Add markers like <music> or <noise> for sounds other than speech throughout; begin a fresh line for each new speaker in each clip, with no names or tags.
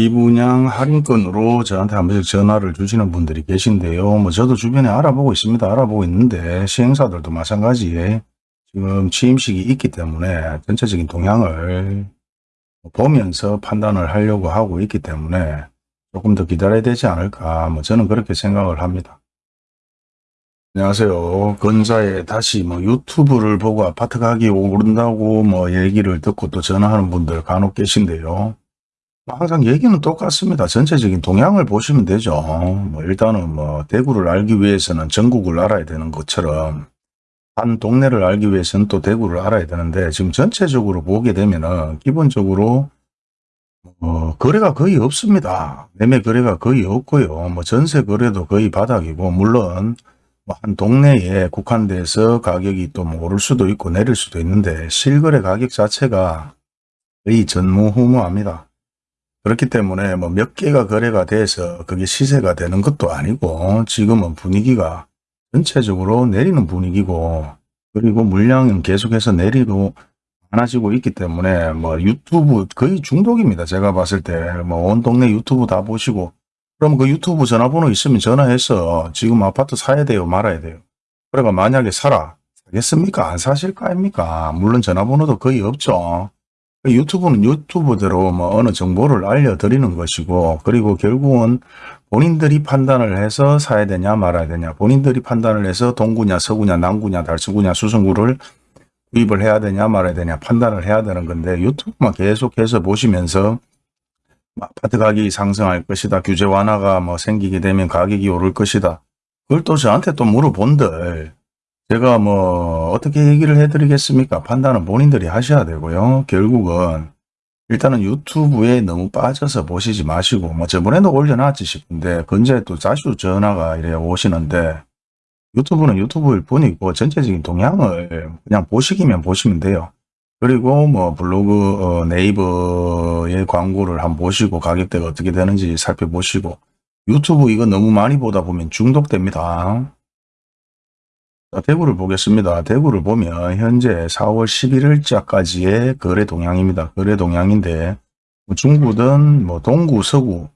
비분양 할인권으로 저한테 한 번씩 전화를 주시는 분들이 계신데요. 뭐 저도 주변에 알아보고 있습니다. 알아보고 있는데 시행사들도 마찬가지에 지금 취임식이 있기 때문에 전체적인 동향을 보면서 판단을 하려고 하고 있기 때문에 조금 더 기다려야 되지 않을까 뭐 저는 그렇게 생각을 합니다. 안녕하세요. 건사에 다시 뭐 유튜브를 보고 아파트 가격이 오른다고 뭐 얘기를 듣고 또 전화하는 분들 간혹 계신데요. 뭐 항상 얘기는 똑같습니다. 전체적인 동향을 보시면 되죠. 뭐 일단은 뭐 대구를 알기 위해서는 전국을 알아야 되는 것처럼 한 동네를 알기 위해서는 또 대구를 알아야 되는데 지금 전체적으로 보게 되면은 기본적으로 어, 거래가 거의 없습니다. 매매 거래가 거의 없고요. 뭐 전세 거래도 거의 바닥이고 물론 뭐 한 동네에 국한돼서 가격이 또 뭐 오를 수도 있고 내릴 수도 있는데 실거래 가격 자체가 거의 전무후무합니다. 그렇기 때문에 뭐 몇 개가 거래가 돼서 그게 시세가 되는 것도 아니고 지금은 분위기가 전체적으로 내리는 분위기고 그리고 물량은 계속해서 내리고 많아지고 있기 때문에 뭐 유튜브 거의 중독입니다. 제가 봤을 때 뭐 온 동네 유튜브 다 보시고 그럼 그 유튜브 전화번호 있으면 전화해서 지금 아파트 사야 돼요 말아야 돼요. 그러니까 만약에 사라 사겠습니까? 안 사실 거 아닙니까? 물론 전화번호도 거의 없죠. 유튜브는 유튜브대로 뭐 어느 정보를 알려드리는 것이고 그리고 결국은 본인들이 판단을 해서 사야 되냐 말아야 되냐 본인들이 판단을 해서 동구냐 서구냐 남구냐 달서구냐 수성구를 구입을 해야 되냐 말아야 되냐 판단을 해야 되는 건데 유튜브만 계속해서 보시면서 아파트 가격이 상승할 것이다 규제 완화가 뭐 생기게 되면 가격이 오를 것이다. 그걸 또 저한테 또 물어본들 제가 뭐 어떻게 얘기를 해드리겠습니까? 판단은 본인들이 하셔야 되고요. 결국은 일단은 유튜브에 너무 빠져서 보시지 마시고 뭐 저번에도 올려놨지 싶은데 근제 또 자주 전화가 이래 오시는데 유튜브는 유튜브일 뿐이고 전체적인 동향을 그냥 보시기면 보시면 돼요. 그리고 뭐 블로그 어, 네이버의 광고를 한번 보시고 가격대가 어떻게 되는지 살펴보시고 유튜브 이거 너무 많이 보다 보면 중독됩니다. 자, 대구를 보겠습니다. 대구를 보면 현재 4월 11일자까지의 거래 동향입니다. 거래 동향인데 뭐 중구든 뭐 동구, 서구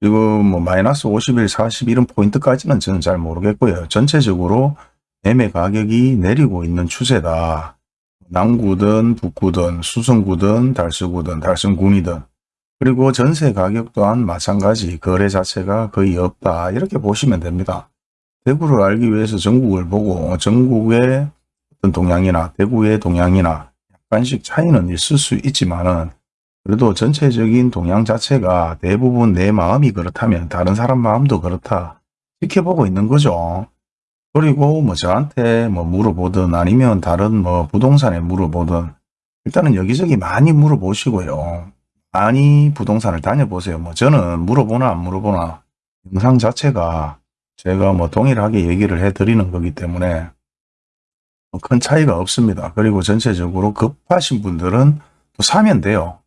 그리고 뭐 마이너스 50일, 40 이런 포인트까지는 저는 잘 모르겠고요. 전체적으로 매매 가격이 내리고 있는 추세다. 남구든 북구든 수성구든 달서구든 달성군이든 그리고 전세 가격 또한 마찬가지 거래 자체가 거의 없다. 이렇게 보시면 됩니다. 대구를 알기 위해서 전국을 보고 전국의 어떤 동향이나 대구의 동향이나 약간씩 차이는 있을 수 있지만은 그래도 전체적인 동향 자체가 대부분 내 마음이 그렇다면 다른 사람 마음도 그렇다 지켜보고 있는 거죠. 그리고 뭐 저한테 뭐 물어보든 아니면 다른 뭐 부동산에 물어보든 일단은 여기저기 많이 물어보시고요. 많이 부동산을 다녀보세요. 뭐 저는 물어보나 안 물어보나 영상 자체가 제가 뭐 동일하게 얘기를 해드리는 거기 때문에 뭐큰 차이가 없습니다. 그리고 전체적으로 급하신 분들은 또 사면 돼요.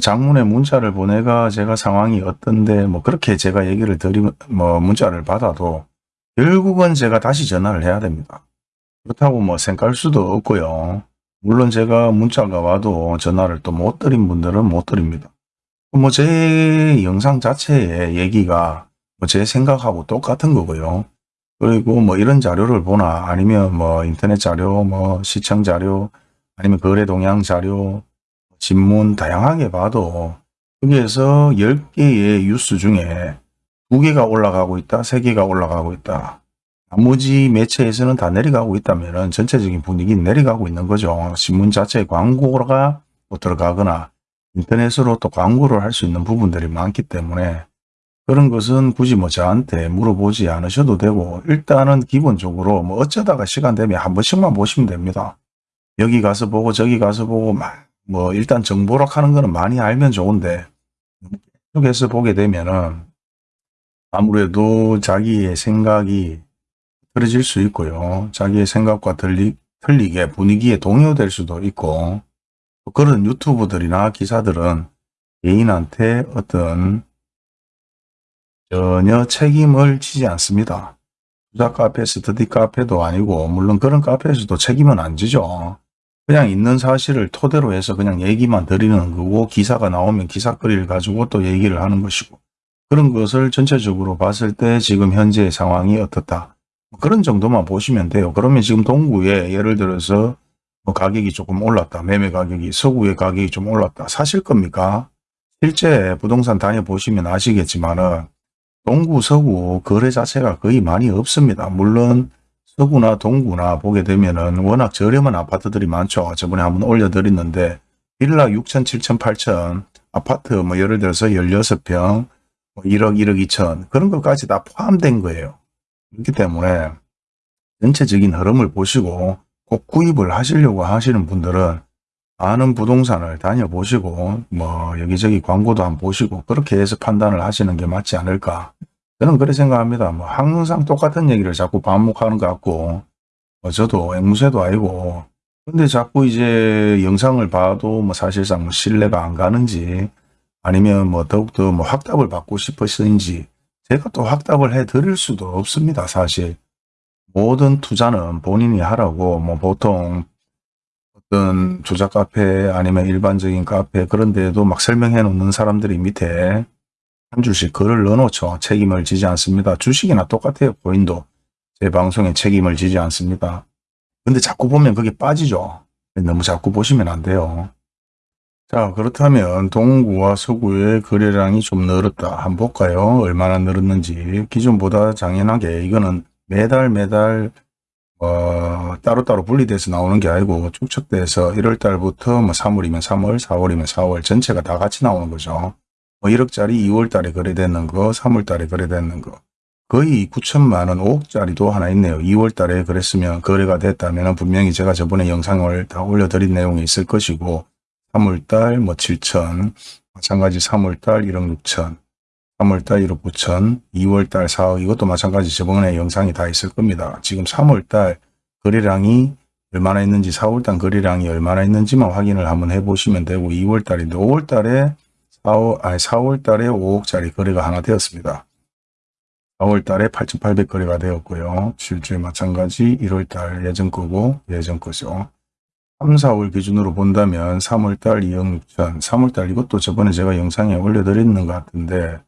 장문의 문자를 보내가 제가 상황이 어떤데 뭐 그렇게 제가 얘기를 드리면 뭐 문자를 받아도 결국은 제가 다시 전화를 해야 됩니다. 그렇다고 뭐 생각할 수도 없고요. 물론 제가 문자가 와도 전화를 또 못 드린 분들은 못 드립니다. 뭐 제 영상 자체의 얘기가 뭐 제 생각하고 똑같은 거고요. 그리고 뭐 이런 자료를 보나 아니면 뭐 인터넷 자료, 뭐 시청 자료, 아니면 거래 동향 자료, 신문 다양하게 봐도 여기에서 10개의 뉴스 중에 2개가 올라가고 있다, 3개가 올라가고 있다. 나머지 매체에서는 다 내려가고 있다면 전체적인 분위기는 내려가고 있는 거죠. 신문 자체에 광고가 들어가거나 인터넷으로 또 광고를 할 수 있는 부분들이 많기 때문에 그런 것은 굳이 뭐 저한테 물어보지 않으셔도 되고 일단은 기본적으로 뭐 어쩌다가 시간 되면 한 번씩만 보시면 됩니다. 여기 가서 보고 저기 가서 보고 막 뭐 일단 정보락 하는 거는 많이 알면 좋은데 계속해서 보게 되면은 아무래도 자기의 생각이 틀어질 수 있고요. 자기의 생각과 틀리, 틀리게 분위기에 동요될 수도 있고 그런 유튜브들이나 기사들은 개인한테 어떤 전혀 책임을 지지 않습니다. 투자 카페, 스터디 카페도 아니고 물론 그런 카페에서도 책임은 안 지죠. 그냥 있는 사실을 토대로 해서 그냥 얘기만 드리는 거고 기사가 나오면 기사거리를 가지고 또 얘기를 하는 것이고 그런 것을 전체적으로 봤을 때 지금 현재의 상황이 어떻다. 그런 정도만 보시면 돼요. 그러면 지금 동구에 예를 들어서 뭐 가격이 조금 올랐다. 매매 가격이 서구의 가격이 좀 올랐다. 사실 겁니까? 실제 부동산 다녀보시면 아시겠지만은 동구, 서구 거래 자체가 거의 많이 없습니다. 물론 서구나 동구나 보게 되면은 워낙 저렴한 아파트들이 많죠. 저번에 한번 올려드렸는데 빌라 6천, 7천, 8천 아파트 뭐 예를 들어서 16평 뭐 1억, 1억 2천 그런 것까지 다 포함된 거예요. 그렇기 때문에 전체적인 흐름을 보시고 꼭 구입을 하시려고 하시는 분들은 아는 부동산을 다녀보시고 뭐 여기저기 광고도 한번 보시고 그렇게 해서 판단을 하시는 게 맞지 않을까 저는 그렇게 생각합니다. 뭐 항상 똑같은 얘기를 자꾸 반복하는 것 같고 뭐 저도 앵무새도 아니고 근데 자꾸 이제 영상을 봐도 뭐 사실상 뭐 신뢰가 안 가는지 아니면 뭐 더욱더 뭐 확답을 받고 싶으신지 제가 또 확답을 해 드릴 수도 없습니다. 사실 모든 투자는 본인이 하라고 뭐 보통 어떤 조작 카페 아니면 일반적인 카페 그런 데에도 막 설명해 놓는 사람들이 밑에 한 줄씩 글을 넣어놓죠. 책임을 지지 않습니다. 주식이나 똑같아요. 본인도 제 방송에 책임을 지지 않습니다. 근데 자꾸 보면 그게 빠지죠. 너무 자꾸 보시면 안 돼요. 자 그렇다면 동구와 서구의 거래량이 좀 늘었다. 한번 볼까요? 얼마나 늘었는지. 기존보다 당연하게 이거는 매달 매달 어, 따로따로 분리돼서 나오는 게 아니고 축적돼서 1월달부터 뭐 3월이면 3월, 4월이면 4월 전체가 다 같이 나오는 거죠. 뭐 1억짜리 2월 달에 거래되는 거, 3월 달에 거래되는 거. 거의 9천만 원, 5억짜리도 하나 있네요. 2월 달에 그랬으면 거래가 됐다면 분명히 제가 저번에 영상을 다 올려드린 내용이 있을 것이고 3월 달 뭐 7천, 마찬가지 3월 달 1억 6천, 3월 달 1억 9천, 2월 달 4억 이것도 마찬가지 저번에 영상이 다 있을 겁니다. 지금 3월 달 거래량이 얼마나 있는지 4월 달 거래량이 얼마나 있는지만 확인을 한번 해보시면 되고 2월 달인데 5월 달에 4월, 아니 4월 달에 5억짜리 거래가 하나 되었습니다. 4월 달에 8,800 거래가 되었고요. 실주에 마찬가지 1월 달 예전 거고 예전 거죠. 3, 4월 기준으로 본다면 3월 달 2억 6천, 3월 달 이것도 저번에 제가 영상에 올려드렸는 것 같은데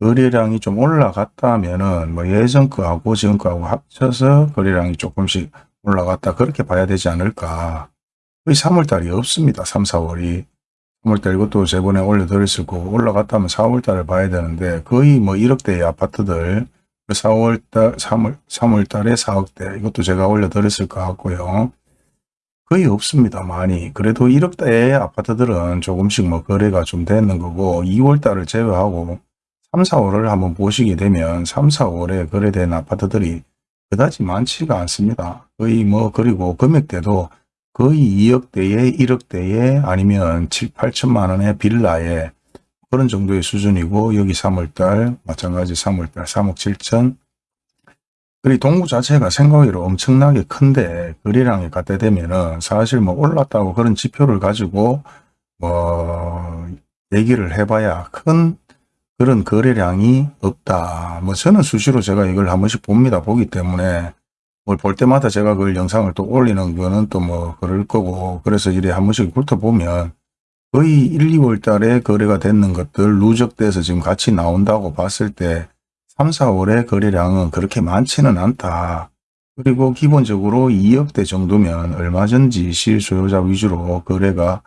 거래량이 좀 올라갔다 하면은 뭐 예전 거하고 지금 거하고 합쳐서 거래량이 조금씩 올라갔다 그렇게 봐야 되지 않을까. 거의 3월 달이 없습니다. 3, 4월이. 3월달 이것도 저번에 올려드렸을 거고 올라갔다 하면 4월달을 봐야 되는데 거의 뭐 1억대의 아파트들 4월달 3월 3월달에 4억대 이것도 제가 올려드렸을 것 같고요. 거의 없습니다. 많이. 그래도 1억대의 아파트들은 조금씩 뭐 거래가 좀 되는 거고 2월달을 제외하고 3, 4월을 한번 보시게 되면 3, 4월에 거래된 아파트들이 그다지 많지가 않습니다. 거의 뭐 그리고 금액대도 거의 2억대에 1억대에 아니면 7, 8천만 원의 빌라에 그런 정도의 수준이고 여기 3월달 마찬가지 3월달 3억 7천 그리 동구 자체가 생각외로 엄청나게 큰데 거래량이 갖다 대면은 사실 뭐 올랐다고 그런 지표를 가지고 뭐 얘기를 해봐야 큰 그런 거래량이 없다. 뭐 저는 수시로 제가 이걸 한 번씩 봅니다. 보기 때문에 뭘 볼 때마다 제가 그걸 영상을 또 올리는 거는 또 뭐 그럴 거고 그래서 이래 한 번씩 훑어보면 거의 1, 2월 달에 거래가 됐는 것들 누적돼서 지금 같이 나온다고 봤을 때 3, 4월의 거래량은 그렇게 많지는 않다. 그리고 기본적으로 2억대 정도면 얼마 전지 실소유자 위주로 거래가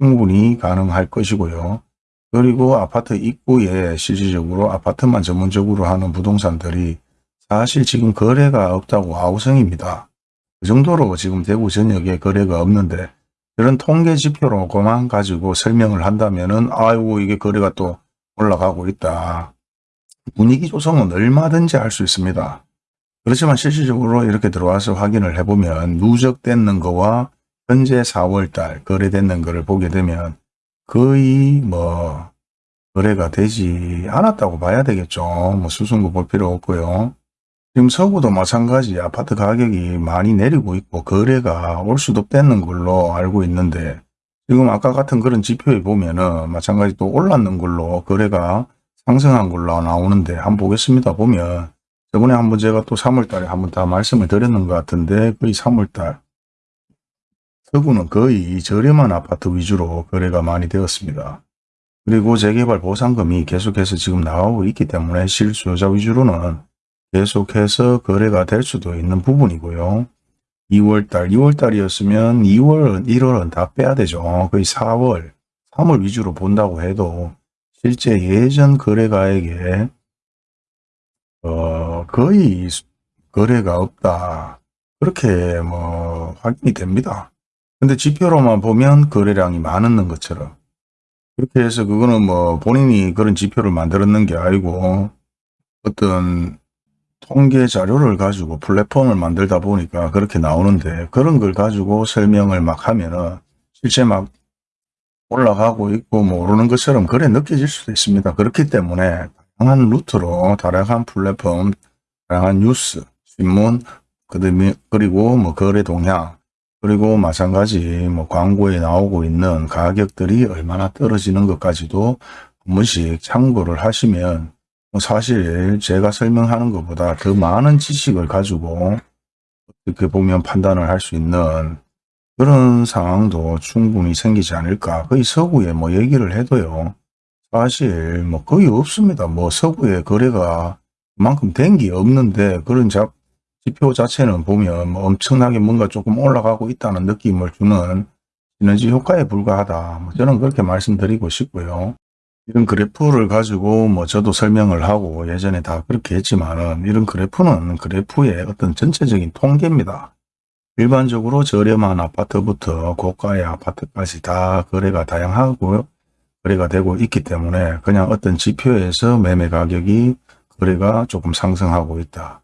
충분히 가능할 것이고요. 그리고 아파트 입구에 실질적으로 아파트만 전문적으로 하는 부동산들이 사실 지금 거래가 없다고 아우성입니다. 그 정도로 지금 대구 전역에 거래가 없는데 그런 통계 지표로 그만 가지고 설명을 한다면 은 아이고 이게 거래가 또 올라가고 있다. 분위기 조성은 얼마든지 할 수 있습니다. 그렇지만 실질적으로 이렇게 들어와서 확인을 해보면 누적됐는 거와 현재 4월달 거래됐는 거를 보게 되면 거의 뭐 거래가 되지 않았다고 봐야 되겠죠. 뭐 수승구 볼 필요 없고요. 지금 서구도 마찬가지 아파트 가격이 많이 내리고 있고 거래가 올 수도 없다는 걸로 알고 있는데 지금 아까 같은 그런 지표에 보면은 마찬가지 또 올랐는 걸로 거래가 상승한 걸로 나오는데 한번 보겠습니다. 보면 저번에 한번 제가 또 3월달에 한번 다 말씀을 드렸는 것 같은데 거의 3월달 서구는 거의 저렴한 아파트 위주로 거래가 많이 되었습니다. 그리고 재개발 보상금이 계속해서 지금 나오고 있기 때문에 실수요자 위주로는 계속해서 거래가 될 수도 있는 부분이고요. 2월달, 2월달이었으면 2월, 1월은 다 빼야 되죠. 거의 4월, 3월 위주로 본다고 해도 실제 예전 거래가액에 어, 거의 거래가 없다. 그렇게 뭐 확인이 됩니다. 근데 지표로만 보면 거래량이 많은 것처럼 그렇게 해서 그거는 뭐 본인이 그런 지표를 만들었는 게 아니고 어떤 통계 자료를 가지고 플랫폼을 만들다 보니까 그렇게 나오는데 그런 걸 가지고 설명을 막 하면은 실제 막 올라가고 있고 뭐 오르는 것처럼 그래 느껴질 수도 있습니다. 그렇기 때문에 다양한 루트로 다양한 플랫폼, 다양한 뉴스, 신문, 그다음에 그리고 뭐 거래 동향 그리고 마찬가지 뭐 광고에 나오고 있는 가격들이 얼마나 떨어지는 것까지도 한 번씩 참고를 하시면 뭐 사실 제가 설명하는 것보다 더 많은 지식을 가지고 어떻게 보면 판단을 할 수 있는 그런 상황도 충분히 생기지 않을까. 거의 서구에 뭐 얘기를 해도요. 사실 뭐 거의 없습니다. 뭐 서구에 거래가 그만큼 된 게 없는데 그런 자, 지표 자체는 보면 뭐 엄청나게 뭔가 조금 올라가고 있다는 느낌을 주는 시너지 효과에 불과하다. 뭐 저는 그렇게 말씀드리고 싶고요. 이런 그래프를 가지고 뭐 저도 설명을 하고 예전에 다 그렇게 했지만은 이런 그래프는 그래프의 어떤 전체적인 통계입니다. 일반적으로 저렴한 아파트부터 고가의 아파트까지 다 거래가 다양하고 거래가 되고 있기 때문에 그냥 어떤 지표에서 매매 가격이 거래가 조금 상승하고 있다.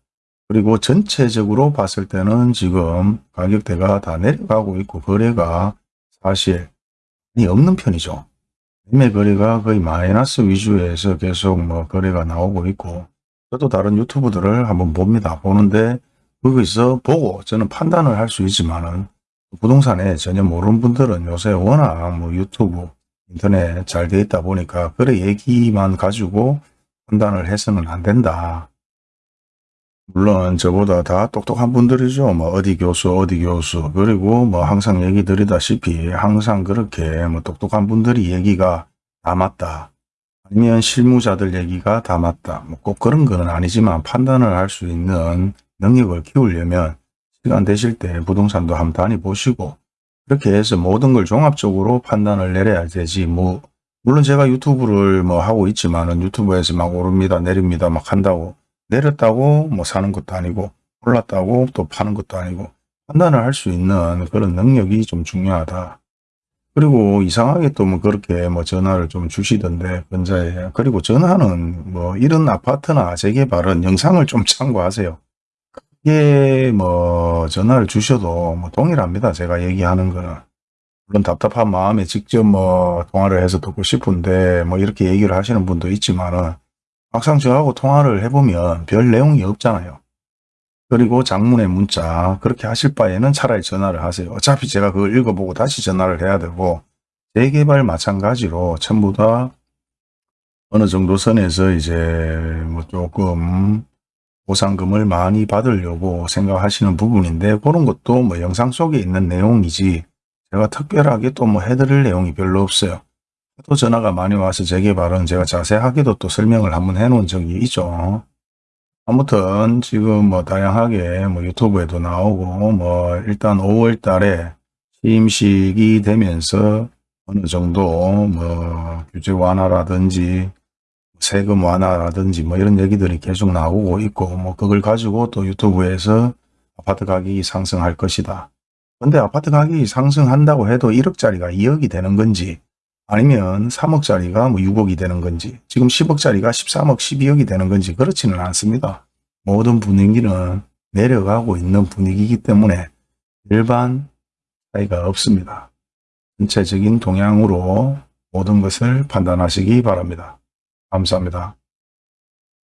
그리고 전체적으로 봤을 때는 지금 가격대가 다 내려가고 있고 거래가 사실 없는 편이죠. 매매 거래가 거의 마이너스 위주에서 계속 뭐 거래가 나오고 있고 저도 다른 유튜브들을 한번 봅니다. 보는데 거기서 보고 저는 판단을 할 수 있지만은 부동산에 전혀 모르는 분들은 요새 워낙 뭐 유튜브, 인터넷 잘 돼 있다 보니까 그래 얘기만 가지고 판단을 해서는 안 된다. 물론 저보다 다 똑똑한 분들이죠. 뭐 어디 교수 어디 교수 그리고 뭐 항상 얘기 드리다시피 항상 그렇게 뭐 똑똑한 분들이 얘기가 다 맞다. 아니면 실무자들 얘기가 다 맞다. 뭐 꼭 그런 건 아니지만 판단을 할 수 있는 능력을 키우려면 시간 되실 때 부동산도 한번 다니보시고 그렇게 해서 모든 걸 종합적으로 판단을 내려야 되지 뭐 물론 제가 유튜브를 뭐 하고 있지만은 유튜브에서 막 오릅니다 내립니다 막 한다고 내렸다고 뭐 사는 것도 아니고 올랐다고 또 파는 것도 아니고 판단을 할 수 있는 그런 능력이 좀 중요하다. 그리고 이상하게 또 뭐 그렇게 뭐 전화를 좀 주시던데 근자에 그리고 전화는 뭐 이런 아파트나 재개발은 영상을 좀 <laughs> 참고하세요. 이게 뭐 전화를 주셔도 뭐 동일합니다. 제가 얘기하는 거는. 물론 답답한 마음에 직접 뭐 통화를 해서 듣고 싶은데 뭐 이렇게 얘기를 하시는 분도 있지만은 막상 저하고 통화를 해보면 별 내용이 없잖아요. 그리고 장문의 문자 그렇게 하실 바에는 차라리 전화를 하세요. 어차피 제가 그걸 읽어보고 다시 전화를 해야 되고 재개발 마찬가지로 전부 다 어느 정도 선에서 이제 뭐 조금 보상금을 많이 받으려고 생각하시는 부분인데 그런 것도 뭐 영상 속에 있는 내용이지 제가 특별하게 또 뭐 해드릴 내용이 별로 없어요. 또 전화가 많이 와서 재개발은 제가 자세하게도 또 설명을 한번 해 놓은 적이 있죠. 아무튼 지금 뭐 다양하게 뭐 유튜브에도 나오고 뭐 일단 5월 달에 취임식이 되면서 어느 정도 뭐 규제 완화라든지 세금 완화라든지 뭐 이런 얘기들이 계속 나오고 있고 뭐 그걸 가지고 또 유튜브에서 아파트 가격이 상승할 것이다. 근데 아파트 가격이 상승한다고 해도 1억짜리가 2억이 되는 건지 아니면 3억짜리가 뭐 6억이 되는 건지 지금 10억짜리가 13억 12억이 되는 건지 그렇지는 않습니다. 모든 분위기는 내려가고 있는 분위기이기 때문에 일반 차이가 없습니다. 전체적인 동향으로 모든 것을 판단하시기 바랍니다. 감사합니다.